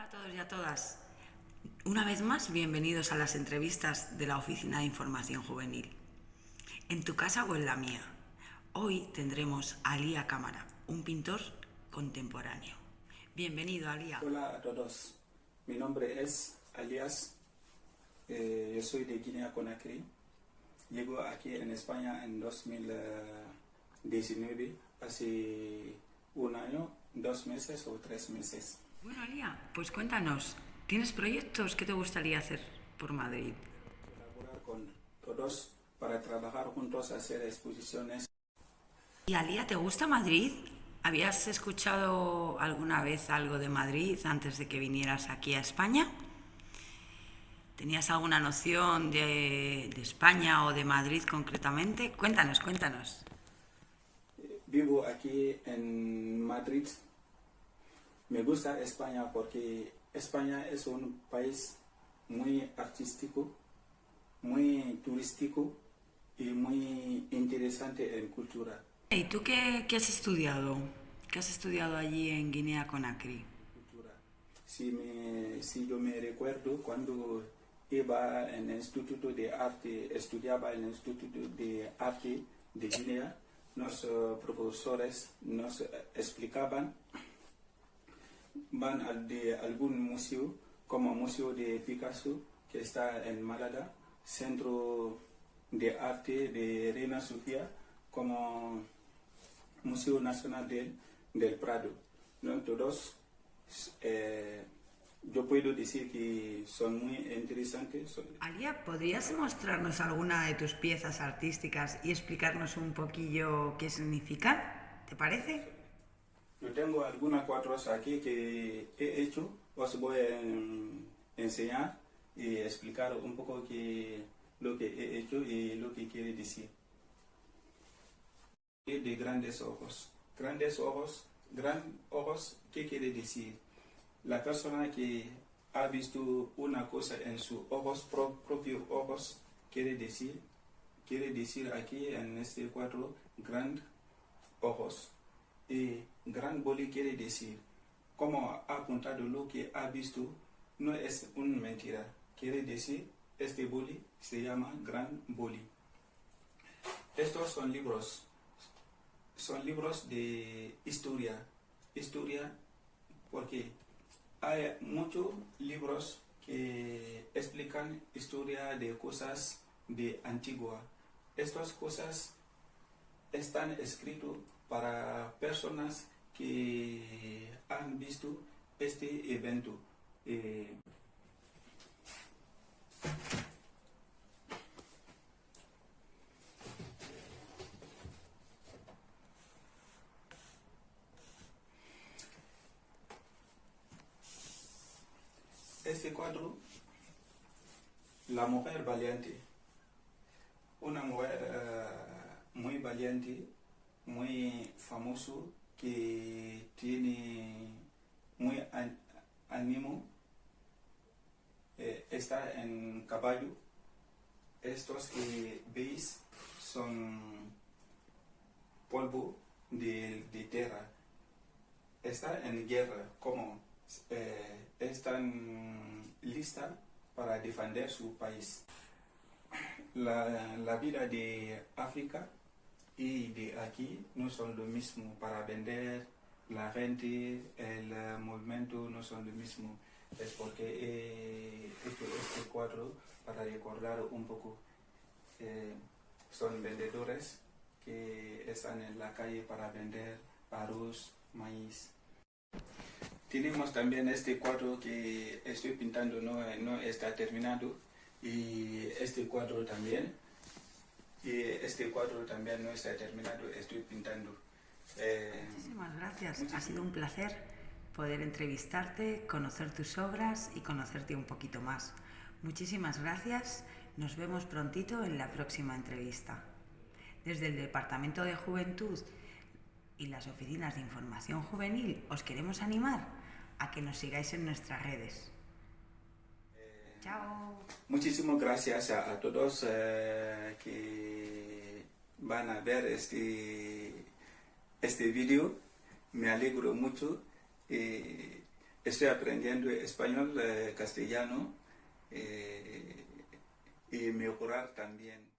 Hola a todos y a todas. Una vez más, bienvenidos a las entrevistas de la Oficina de Información Juvenil. En tu casa o en la mía. Hoy tendremos a Alía Cámara, un pintor contemporáneo. Bienvenido, Alía. Hola a todos. Mi nombre es Alias. Eh, yo soy de Guinea Conakry. Llego aquí en España en 2019, hace un año, dos meses o tres meses. Bueno, Alía, pues cuéntanos, ¿tienes proyectos que te gustaría hacer por Madrid? Colaborar con todos para trabajar juntos, hacer exposiciones. ¿Y Alía, te gusta Madrid? ¿Habías escuchado alguna vez algo de Madrid antes de que vinieras aquí a España? ¿Tenías alguna noción de, de España o de Madrid concretamente? Cuéntanos, cuéntanos. Vivo aquí en Madrid. Me gusta España porque España es un país muy artístico, muy turístico y muy interesante en cultura. ¿Y tú qué, qué has estudiado? ¿Qué has estudiado allí en Guinea Conakry? cultura. Si, me, si yo me recuerdo cuando iba en el Instituto de Arte, estudiaba en el Instituto de Arte de Guinea, los eh, profesores nos explicaban, van al de algún museo, como Museo de Picasso, que está en Málaga, Centro de Arte de Reina Sofía, como Museo Nacional del, del Prado. ¿no? Todos, eh, yo puedo decir que son muy interesantes. Alía, ¿podrías mostrarnos alguna de tus piezas artísticas y explicarnos un poquillo qué significan? ¿Te parece? Yo tengo algunos cuadros aquí que he hecho, os voy a enseñar y explicar un poco que, lo que he hecho y lo que quiere decir. De grandes ojos. Grandes ojos, gran ojos, ¿qué quiere decir? La persona que ha visto una cosa en sus ojos, pro- propios ojos, quiere decir, quiere decir aquí en este cuadro, gran ojos. Y gran boli quiere decir, como ha apuntado lo que ha visto, no es una mentira. Quiere decir, este boli se llama gran boli. Estos son libros, son libros de historia. Historia, porque hay muchos libros que explican historia de cosas de antigua. Estas cosas están escritos para personas que han visto este evento. Eh, este cuadro, la mujer valiente, una mujer eh, muy valiente, muy famoso, que tiene muy ánimo, eh, está en caballo. Estos que veis son polvo de, de tierra. Está en guerra, como eh, están lista para defender su país. La, la vida de África y de aquí no son lo mismo para vender la gente el eh, movimiento no son lo mismo. Es porque he hecho este cuadro para recordar un poco eh, son vendedores que están en la calle para vender arroz maíz. Tenemos también este cuadro que estoy pintando no, no está terminado y este cuadro también y este cuadro también no está terminado, estoy pintando. Eh, Muchísimas gracias. Ha sido un placer poder entrevistarte, conocer tus obras y conocerte un poquito más. Muchísimas gracias. Nos vemos prontito en la próxima entrevista. Desde el Departamento de Juventud y las oficinas de información juvenil os queremos animar a que nos sigáis en nuestras redes. Chao. muchísimas gracias a, todos eh, que van a ver este, este vídeo. Me alegro mucho. eh, estoy aprendiendo español, eh, castellano eh, y mejorar también.